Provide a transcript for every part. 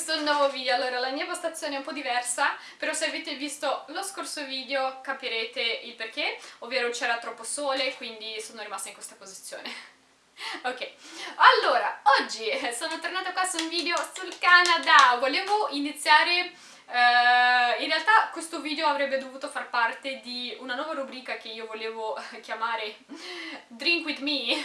questo nuovo video. Allora, la mia postazione è un po' diversa, però se avete visto lo scorso video capirete il perché, ovvero c'era troppo sole, quindi sono rimasta in questa posizione. ok, allora, oggi sono tornata qua su un video sul Canada. Volevo iniziare Uh, in realtà questo video avrebbe dovuto far parte di una nuova rubrica che io volevo chiamare Drink With Me,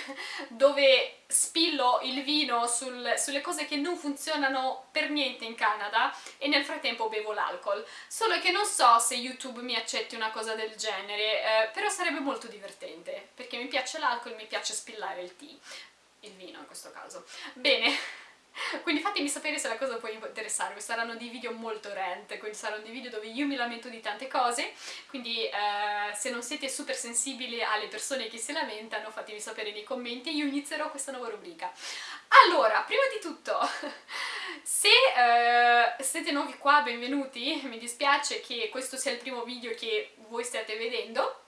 dove spillo il vino sul, sulle cose che non funzionano per niente in Canada e nel frattempo bevo l'alcol. Solo che non so se YouTube mi accetti una cosa del genere, uh, però sarebbe molto divertente, perché mi piace l'alcol e mi piace spillare il tea. Il vino in questo caso. Bene... Quindi fatemi sapere se la cosa può interessarvi, saranno dei video molto rent, quindi saranno dei video dove io mi lamento di tante cose, quindi eh, se non siete super sensibili alle persone che si lamentano fatemi sapere nei commenti e io inizierò questa nuova rubrica. Allora, prima di tutto, se eh, siete nuovi qua, benvenuti, mi dispiace che questo sia il primo video che voi stiate vedendo,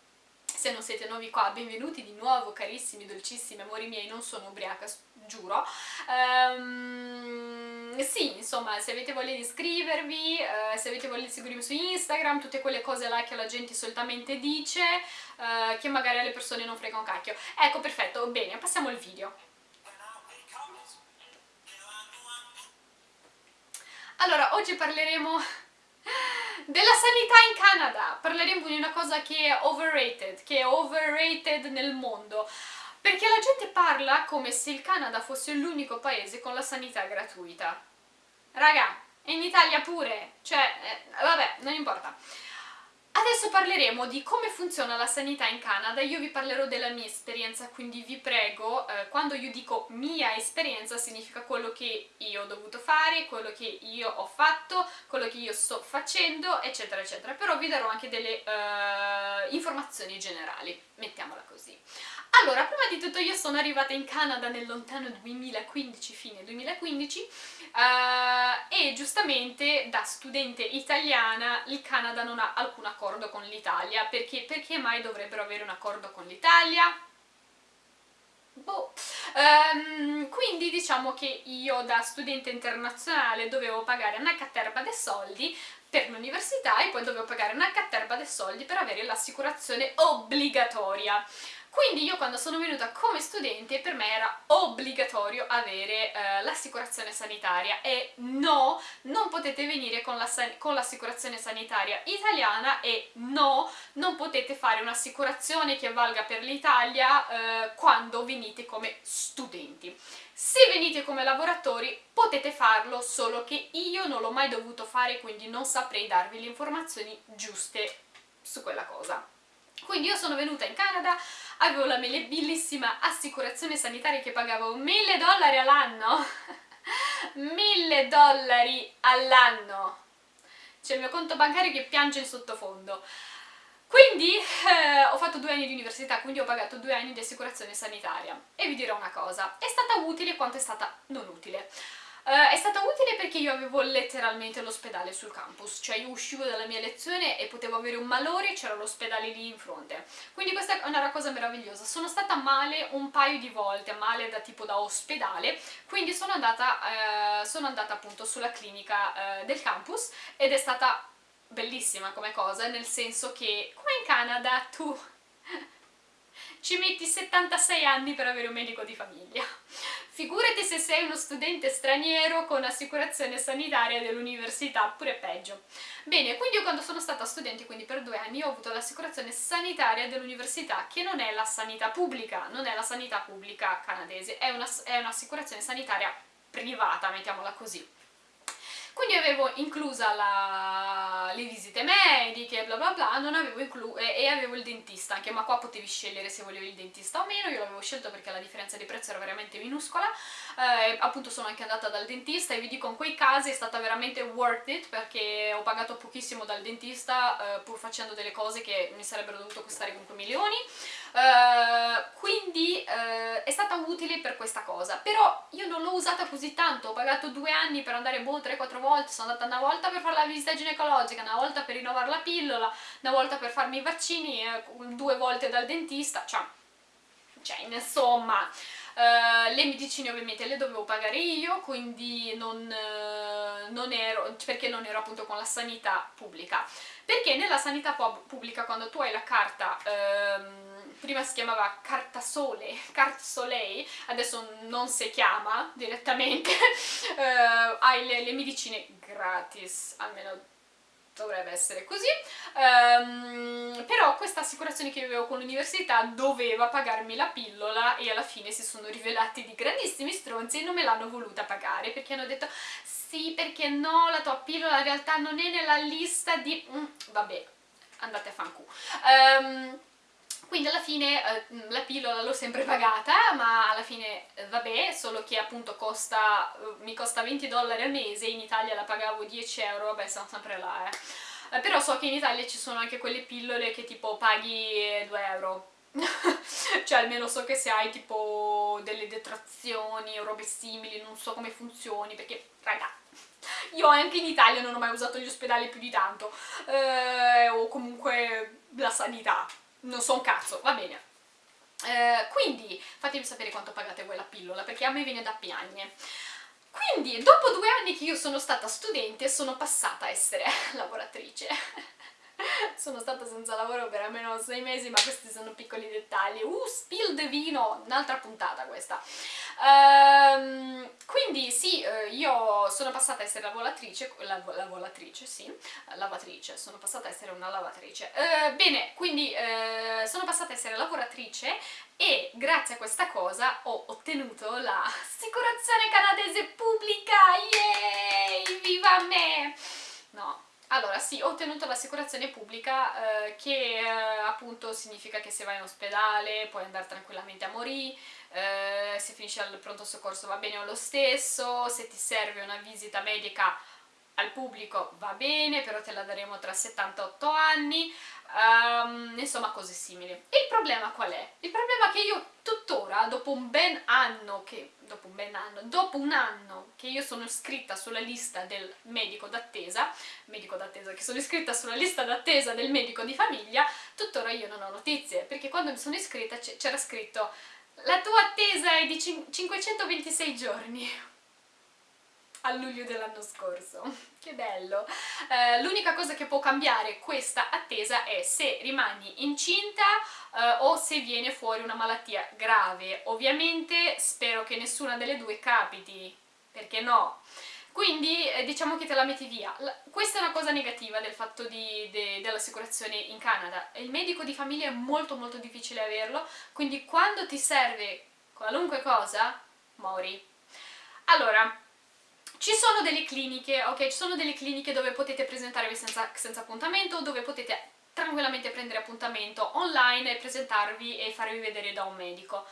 se non siete nuovi qua, benvenuti di nuovo carissimi, dolcissimi amori miei, non sono ubriaca, giuro. Um, sì, insomma, se avete voglia di iscrivervi, uh, se avete voglia di seguirmi su Instagram, tutte quelle cose là che la gente solitamente dice, uh, che magari alle persone non frega un cacchio. Ecco, perfetto, bene, passiamo al video. Allora, oggi parleremo sanità in Canada, parleremo di una cosa che è overrated, che è overrated nel mondo, perché la gente parla come se il Canada fosse l'unico paese con la sanità gratuita. Raga, in Italia pure, cioè, eh, vabbè, non importa. Adesso parleremo di come funziona la sanità in Canada, io vi parlerò della mia esperienza, quindi vi prego, eh, quando io dico mia esperienza significa quello che io ho dovuto fare, quello che io ho fatto, quello che io sto facendo, eccetera eccetera, però vi darò anche delle eh, informazioni generali, mettiamola così. Allora, prima di tutto io sono arrivata in Canada nel lontano 2015, fine 2015, uh, eh, e giustamente da studente italiana il Canada non ha alcun accordo con l'Italia, perché, perché mai dovrebbero avere un accordo con l'Italia? Boh. Um, quindi diciamo che io da studente internazionale dovevo pagare una caterba dei soldi per l'università e poi dovevo pagare una caterba dei soldi per avere l'assicurazione obbligatoria. Quindi io quando sono venuta come studente per me era obbligatorio avere eh, l'assicurazione sanitaria e no, non potete venire con l'assicurazione la, sanitaria italiana e no, non potete fare un'assicurazione che valga per l'Italia eh, quando venite come studenti. Se venite come lavoratori potete farlo, solo che io non l'ho mai dovuto fare quindi non saprei darvi le informazioni giuste su quella cosa. Quindi io sono venuta in Canada, avevo la mia bellissima assicurazione sanitaria che pagavo 1000 dollari all'anno. 1000 dollari all'anno. C'è il mio conto bancario che piange in sottofondo. Quindi eh, ho fatto due anni di università, quindi ho pagato due anni di assicurazione sanitaria. E vi dirò una cosa, è stata utile quanto è stata non utile Uh, è stata utile perché io avevo letteralmente l'ospedale sul campus, cioè io uscivo dalla mia lezione e potevo avere un malore e c'era l'ospedale lì in fronte. Quindi questa è una cosa meravigliosa. Sono stata male un paio di volte, male da tipo da ospedale, quindi sono andata, uh, sono andata appunto sulla clinica uh, del campus ed è stata bellissima come cosa, nel senso che come in Canada tu ci metti 76 anni per avere un medico di famiglia. Figurati se sei uno studente straniero con assicurazione sanitaria dell'università, pure peggio. Bene, quindi io quando sono stata studente, quindi per due anni, ho avuto l'assicurazione sanitaria dell'università, che non è la sanità pubblica, non è la sanità pubblica canadese, è un'assicurazione un sanitaria privata, mettiamola così. Quindi avevo inclusa la... le visite mediche, bla bla bla, avevo e, e avevo il dentista, anche ma qua potevi scegliere se volevi il dentista o meno, io l'avevo scelto perché la differenza di prezzo era veramente minuscola, eh, appunto sono anche andata dal dentista e vi dico in quei casi è stata veramente worth it perché ho pagato pochissimo dal dentista eh, pur facendo delle cose che mi sarebbero dovuto costare comunque milioni, Uh, quindi utile per questa cosa, però io non l'ho usata così tanto, ho pagato due anni per andare boh 3-4 volte, sono andata una volta per fare la visita ginecologica, una volta per rinnovare la pillola, una volta per farmi i vaccini, eh, due volte dal dentista, cioè, cioè insomma... Uh, le medicine ovviamente le dovevo pagare io, quindi non, uh, non ero, perché non ero appunto con la sanità pubblica. Perché nella sanità pubblica quando tu hai la carta, ehm, prima si chiamava carta sole, adesso non si chiama direttamente, eh, hai le, le medicine gratis, almeno dovrebbe essere così, um, però questa assicurazione che avevo con l'università doveva pagarmi la pillola e alla fine si sono rivelati di grandissimi stronzi e non me l'hanno voluta pagare perché hanno detto sì perché no, la tua pillola in realtà non è nella lista di... Mm, vabbè, andate a fanculo. Um, quindi alla fine eh, la pillola l'ho sempre pagata, ma alla fine eh, vabbè, solo che appunto costa, eh, mi costa 20 dollari al mese, in Italia la pagavo 10 euro, vabbè sono sempre là eh. eh. Però so che in Italia ci sono anche quelle pillole che tipo paghi 2 euro. cioè almeno so che se hai tipo delle detrazioni o robe simili, non so come funzioni, perché raga, io anche in Italia non ho mai usato gli ospedali più di tanto, eh, o comunque la sanità, non so un cazzo, va bene. Eh, quindi fatemi sapere quanto pagate voi la pillola, perché a me viene da piagne. Quindi, dopo due anni che io sono stata studente, sono passata a essere lavoratrice. sono stata senza lavoro per almeno sei mesi, ma questi sono piccoli dettagli. Uh, spill de vino! Un'altra puntata questa. Ehm, quindi sì, eh, io sono passata a essere lavoratrice, lav lavoratrice, sì, lavatrice, sono passata a essere una lavatrice. Uh, bene, quindi uh, sono passata a essere lavoratrice e grazie a questa cosa ho ottenuto l'assicurazione canadese pubblica, yay, viva me! Allora sì, ho ottenuto l'assicurazione pubblica eh, che eh, appunto significa che se vai in ospedale puoi andare tranquillamente a morire, eh, se finisci al pronto soccorso va bene lo stesso, se ti serve una visita medica al pubblico va bene, però te la daremo tra 78 anni, um, insomma cose simili. Il problema qual è? Il problema è che io tuttora, dopo un ben anno, che, dopo un ben anno, dopo un anno che io sono iscritta sulla lista del medico d'attesa, medico d'attesa, che sono iscritta sulla lista d'attesa del medico di famiglia, tuttora io non ho notizie, perché quando mi sono iscritta c'era scritto la tua attesa è di 526 giorni a luglio dell'anno scorso. Che bello! Eh, L'unica cosa che può cambiare questa attesa è se rimani incinta eh, o se viene fuori una malattia grave. Ovviamente spero che nessuna delle due capiti, perché no? Quindi eh, diciamo che te la metti via. La, questa è una cosa negativa del fatto de, dell'assicurazione in Canada. Il medico di famiglia è molto molto difficile averlo, quindi quando ti serve qualunque cosa, mori. Allora, ci sono delle cliniche, ok? Ci sono delle cliniche dove potete presentarvi senza, senza appuntamento, dove potete tranquillamente prendere appuntamento online e presentarvi e farvi vedere da un medico.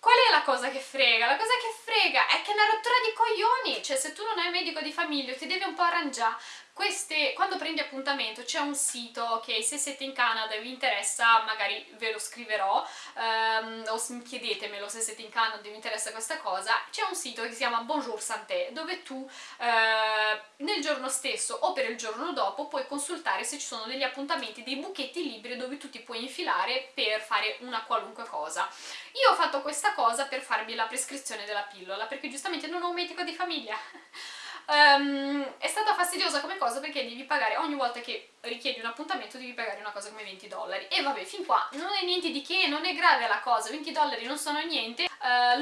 Qual è la cosa che frega? La cosa che frega è che è una rottura di coglioni, cioè se tu non hai un medico di famiglia ti devi un po' arrangiare, queste, quando prendi appuntamento c'è un sito, ok, se siete in Canada e vi interessa magari ve lo scriverò um, o chiedetemelo se siete in Canada e vi interessa questa cosa, c'è un sito che si chiama Bonjour Santé dove tu uh, nel giorno stesso o per il giorno dopo puoi consultare se ci sono degli appuntamenti, dei buchetti libri dove tu ti puoi infilare per fare una qualunque cosa. Io ho fatto questa cosa per farmi la prescrizione della pillola perché giustamente non ho un medico di famiglia Um, è stata fastidiosa come cosa perché devi pagare ogni volta che richiedi un appuntamento devi pagare una cosa come 20 dollari. E vabbè fin qua non è niente di che, non è grave la cosa 20 dollari non sono niente. Uh,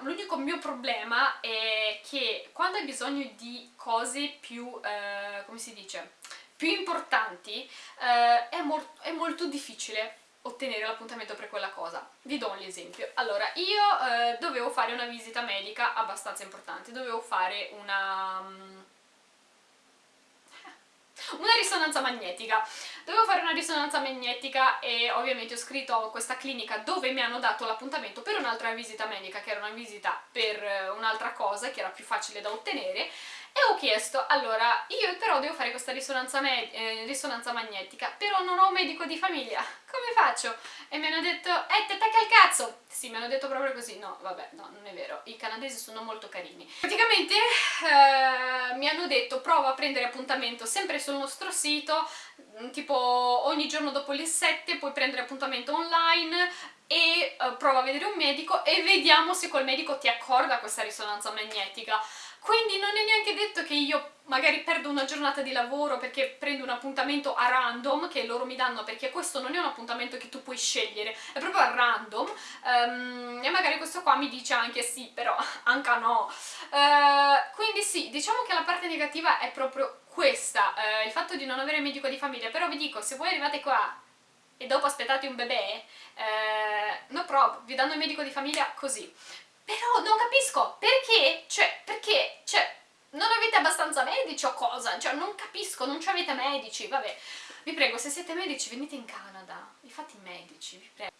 l'unico mio problema è che quando hai bisogno di cose più, uh, come si dice, più importanti uh, è, è molto difficile ottenere l'appuntamento per quella cosa. Vi do un esempio. Allora, io eh, dovevo fare una visita medica abbastanza importante, dovevo fare una... Mm, una risonanza magnetica. Dovevo fare una risonanza magnetica e ovviamente ho scritto a questa clinica dove mi hanno dato l'appuntamento per un'altra visita medica, che era una visita per eh, un'altra cosa, che era più facile da ottenere, e ho chiesto, allora, io però devo fare questa risonanza, eh, risonanza magnetica, però non ho un medico di famiglia, come faccio? E mi hanno detto, eh, te tacca il cazzo! Sì, mi hanno detto proprio così, no, vabbè, no, non è vero, i canadesi sono molto carini. Praticamente eh, mi hanno detto, prova a prendere appuntamento sempre sul nostro sito, mm, tipo ogni giorno dopo le 7 puoi prendere appuntamento online, e uh, prova a vedere un medico e vediamo se quel medico ti accorda questa risonanza magnetica quindi non è neanche detto che io magari perdo una giornata di lavoro perché prendo un appuntamento a random che loro mi danno perché questo non è un appuntamento che tu puoi scegliere è proprio a random. Um, e magari questo qua mi dice anche sì però anche no. Uh, quindi sì diciamo che la parte negativa è proprio questa uh, il fatto di non avere medico di famiglia. Però vi dico se voi arrivate qua e dopo aspettate un bebè uh, no problem vi danno il medico di famiglia così però non capisco perché cioè perché cioè non avete abbastanza medici o cosa? Cioè non capisco, non avete medici, vabbè. Vi prego, se siete medici venite in Canada, vi fate i medici, vi prego.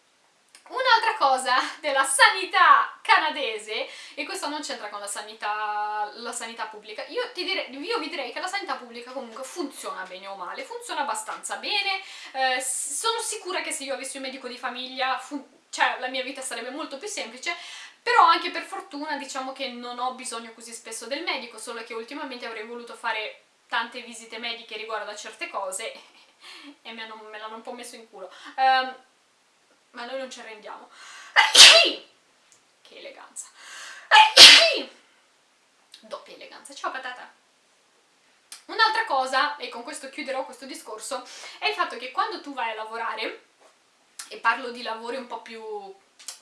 Un'altra cosa della sanità canadese, e questo non c'entra con la sanità, la sanità pubblica, io, direi, io, vi direi che la sanità pubblica comunque funziona bene o male, funziona abbastanza bene, eh, sono sicura che se io avessi un medico di famiglia, cioè la mia vita sarebbe molto più semplice, però anche per fortuna diciamo che non ho bisogno così spesso del medico, solo che ultimamente avrei voluto fare tante visite mediche riguardo a certe cose e me l'hanno un po' messo in culo. Um, ma noi non ci arrendiamo. Che eleganza. Doppia eleganza. Ciao patata. Un'altra cosa, e con questo chiuderò questo discorso, è il fatto che quando tu vai a lavorare, e parlo di lavori un po' più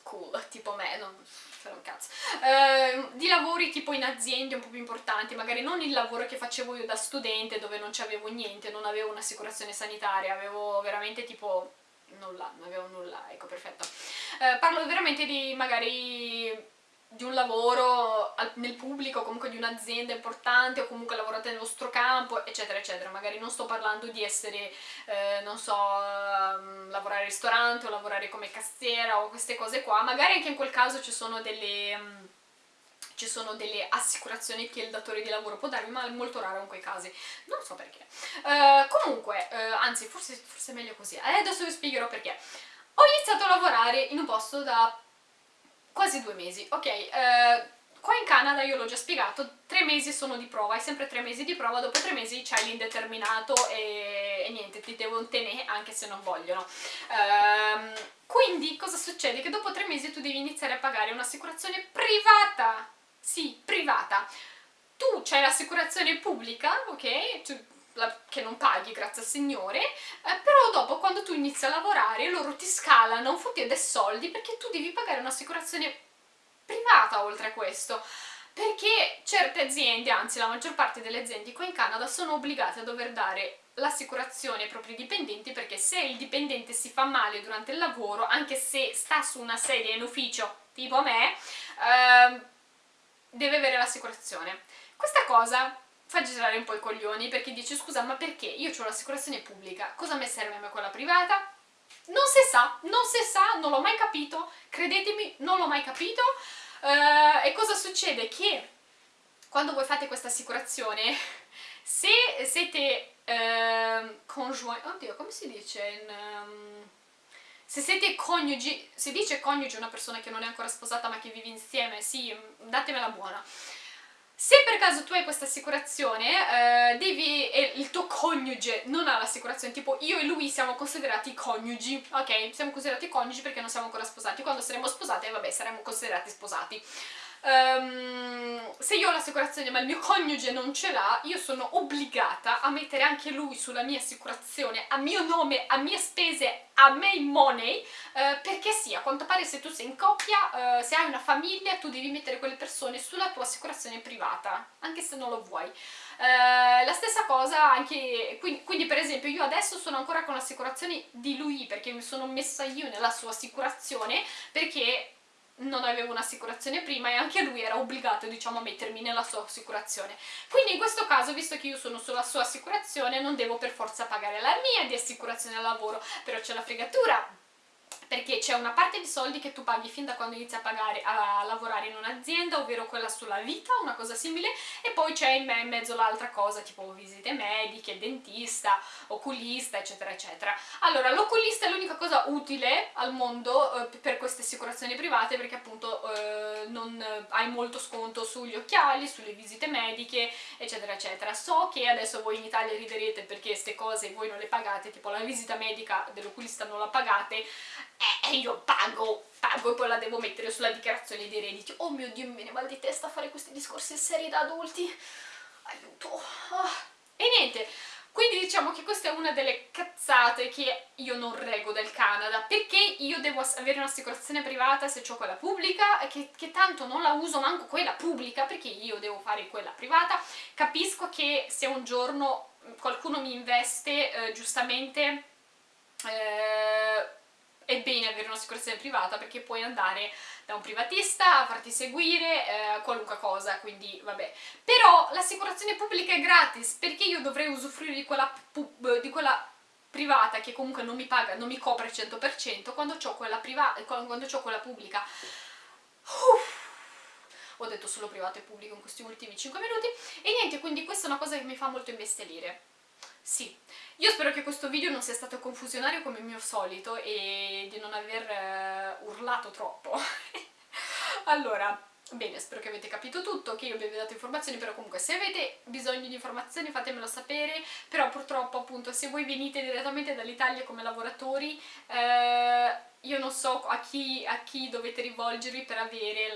cool, tipo me, non fare un cazzo, eh, di lavori tipo in aziende un po' più importanti, magari non il lavoro che facevo io da studente dove non c'avevo niente, non avevo un'assicurazione sanitaria, avevo veramente tipo nulla, non avevo nulla, ecco perfetto. Eh, parlo veramente di magari di un lavoro nel pubblico, comunque di un'azienda importante o comunque lavorate nel vostro campo, eccetera, eccetera. Magari non sto parlando di essere, eh, non so, um, lavorare al ristorante o lavorare come cassiera o queste cose qua. Magari anche in quel caso ci sono delle... Ci sono delle assicurazioni che il datore di lavoro può darvi, ma è molto raro in quei casi, non so perché. Uh, comunque, uh, anzi, forse, forse è meglio così, eh, adesso vi spiegherò perché. Ho iniziato a lavorare in un posto da quasi due mesi, ok, eh, qua in Canada io l'ho già spiegato, tre mesi sono di prova, hai sempre tre mesi di prova, dopo tre mesi c'hai l'indeterminato e, e, niente, ti devono tenere anche se non vogliono. Um, quindi cosa succede? Che dopo tre mesi tu devi iniziare a pagare un'assicurazione privata, sì, privata. Tu c'hai l'assicurazione pubblica, ok? Tu, la, che non paghi, grazie al Signore, eh, però dopo quando tu inizi a lavorare loro ti scalano fotti dei soldi perché tu devi pagare un'assicurazione privata oltre a questo perché certe aziende, anzi la maggior parte delle aziende qua in Canada sono obbligate a dover dare l'assicurazione ai propri dipendenti perché se il dipendente si fa male durante il lavoro, anche se sta su una sedia in ufficio tipo me, eh, deve avere l'assicurazione. Questa cosa fa girare un po' i coglioni perché dice scusa ma perché io ho l'assicurazione pubblica, cosa mi serve a me quella privata? Non si sa, non si sa, non l'ho mai capito, credetemi, non l'ho mai capito. Uh, e cosa succede? Che quando voi fate questa assicurazione, se siete uh, conjointi, oddio come si dice in... Um, se siete coniugi, si dice coniuge una persona che non è ancora sposata ma che vive insieme, sì, datemela buona. Se per caso tu hai questa assicurazione, eh, devi, e il tuo coniuge non ha l'assicurazione, tipo io e lui siamo considerati coniugi, ok? Siamo considerati coniugi perché non siamo ancora sposati, quando saremo sposati, vabbè, saremo considerati sposati. Um, se io ho l'assicurazione ma il mio coniuge non ce l'ha, io sono obbligata a mettere anche lui sulla mia assicurazione, a mio nome, a mie spese, a me money, uh, perché sì, a quanto pare se tu sei in coppia, uh, se hai una famiglia, tu devi mettere quelle persone sulla tua assicurazione privata, anche se non lo vuoi. Uh, la stessa cosa anche, quindi, quindi, per esempio io adesso sono ancora con l'assicurazione di lui perché mi sono messa io nella sua assicurazione perché non avevo un'assicurazione prima e anche lui era obbligato diciamo a mettermi nella sua assicurazione. Quindi in questo caso visto che io sono sulla sua assicurazione non devo per forza pagare la mia di assicurazione al lavoro. Però c'è la fregatura perché c'è una parte di soldi che tu paghi fin da quando inizi a, pagare, a lavorare in un'azienda, ovvero quella sulla vita, una cosa simile, e poi c'è in, mezzo l'altra cosa, tipo visite mediche, dentista, oculista, eccetera, eccetera. Allora, l'oculista è l'unica cosa utile al mondo eh, per queste assicurazioni private, perché appunto eh, non hai molto sconto sugli occhiali, sulle visite mediche, eccetera, eccetera. So che adesso voi in Italia riderete perché queste cose voi non le pagate, tipo la visita medica dell'oculista non la pagate, eh, e io pago, pago e poi la devo mettere sulla dichiarazione dei redditi. Oh mio Dio, mi viene mal di testa fare questi discorsi seri da adulti. Aiuto. Oh. E niente, quindi diciamo che questa è una delle cazzate che io non reggo del Canada, perché io devo avere un'assicurazione privata se ho quella pubblica, che, che, tanto non la uso manco quella pubblica, perché io devo fare quella privata. Capisco che se un giorno qualcuno mi investe, eh, giustamente... Eh, è bene avere un'assicurazione privata perché puoi andare da un privatista a farti seguire eh, qualunque cosa, quindi vabbè. Però l'assicurazione pubblica è gratis, perché io dovrei usufruire di quella, di quella privata che comunque non mi paga, non mi copre il 100% quando ho quella, quando ho quella pubblica. Uff ho detto solo privato e pubblico in questi ultimi 5 minuti e niente, quindi questa è una cosa che mi fa molto imbestialire sì, io spero che questo video non sia stato confusionario come il mio solito e di non aver uh, urlato troppo. allora, bene, spero che avete capito tutto, che io vi abbia dato informazioni, però comunque se avete bisogno di informazioni fatemelo sapere, purtroppo appunto se voi venite direttamente dall'Italia come lavoratori... Uh, io non so a chi, a chi, dovete rivolgervi per avere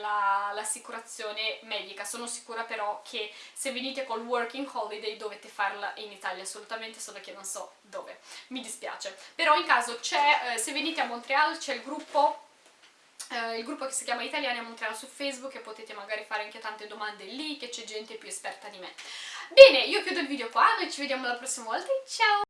l'assicurazione la, medica, sono sicura però che se venite col working holiday dovete farla in Italia assolutamente, solo che non so dove, mi dispiace. Però in caso c'è, eh, se venite a Montreal c'è il gruppo Uh, il gruppo che si chiama Italiani a Montreal su Facebook e potete magari fare anche tante domande lì che c'è gente più esperta di me. Bene, io chiudo il video qua, noi ci vediamo la prossima volta ciao!